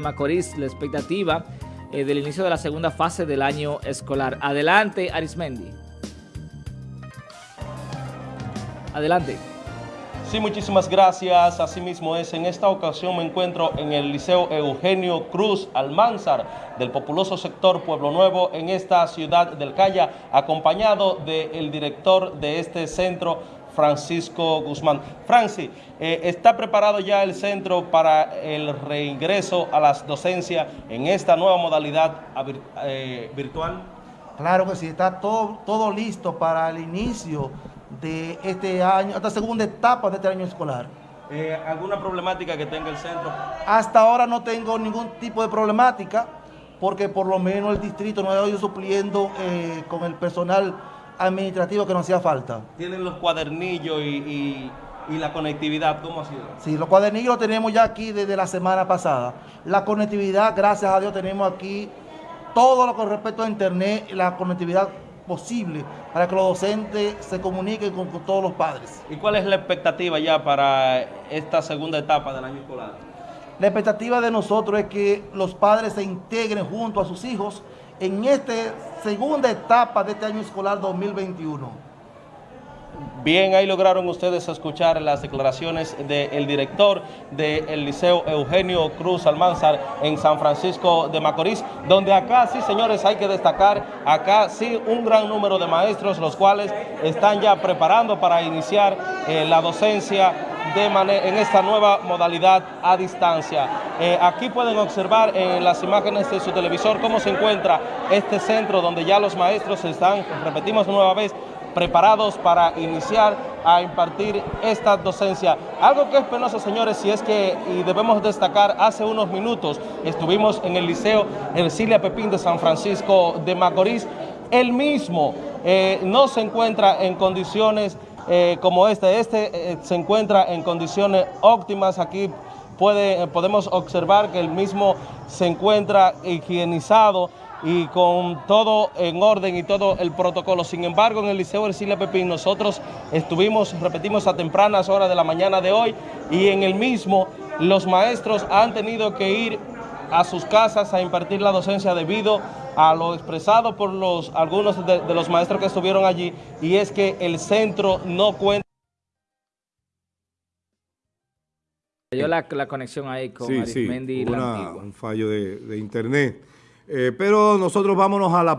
Macorís, la expectativa eh, del inicio de la segunda fase del año escolar. Adelante, Arismendi. Adelante. Sí, muchísimas gracias. Asimismo es, en esta ocasión me encuentro en el Liceo Eugenio Cruz Almanzar del populoso sector Pueblo Nuevo en esta ciudad del Calla, acompañado del director de este centro, Francisco Guzmán. Francis, eh, ¿está preparado ya el centro para el reingreso a las docencias en esta nueva modalidad eh, virtual? Claro que sí, está todo, todo listo para el inicio de este año, esta segunda etapa de este año escolar. Eh, ¿Alguna problemática que tenga el centro? Hasta ahora no tengo ningún tipo de problemática, porque por lo menos el distrito no ha ido supliendo con el personal administrativo que nos hacía falta. ¿Tienen los cuadernillos y, la conectividad? ¿Cómo ha sido? Sí, los cuadernillos los tenemos ya aquí desde la semana pasada. La conectividad, gracias a Dios, tenemos aquí todo lo con respecto a internet, la conectividad posible para que los docentes se comuniquen con, con, todos los padres. ¿Y cuál es la expectativa ya para esta segunda etapa del año escolar? La expectativa de nosotros es que los padres se integren junto a sus hijos en esta segunda etapa de este año escolar 2021. Bien, ahí lograron ustedes escuchar las declaraciones del director del Liceo Eugenio Cruz Almanzar en San Francisco de Macorís, donde acá sí, señores, hay que destacar, acá sí un gran número de maestros, los cuales están ya preparando para iniciar eh, la docencia en esta nueva modalidad a distancia. Eh, aquí pueden observar en las imágenes de su televisor cómo se encuentra este centro donde ya los maestros están, repetimos nueva vez, preparados para iniciar a impartir esta docencia. Algo que es penoso, señores, si es que, y debemos destacar, hace unos minutos estuvimos en el Liceo Ercilia Pepín de San Francisco de Macorís, él mismo eh, no se encuentra en condiciones eh, como este. Este eh, se encuentra en condiciones óptimas. Aquí puede, eh, podemos observar que el mismo se encuentra higienizado y con todo en orden y todo el protocolo. Sin embargo, en el Liceo Ercilia Pepín nosotros estuvimos, repetimos, a tempranas horas de la mañana de hoy y en el mismo los maestros han tenido que ir a sus casas a impartir la docencia debido a lo expresado por los algunos de, los maestros que estuvieron allí y es que el centro no cuenta Yo la, la, conexión ahí con sí, sí, un fallo de, internet. Eh, pero nosotros vámonos a la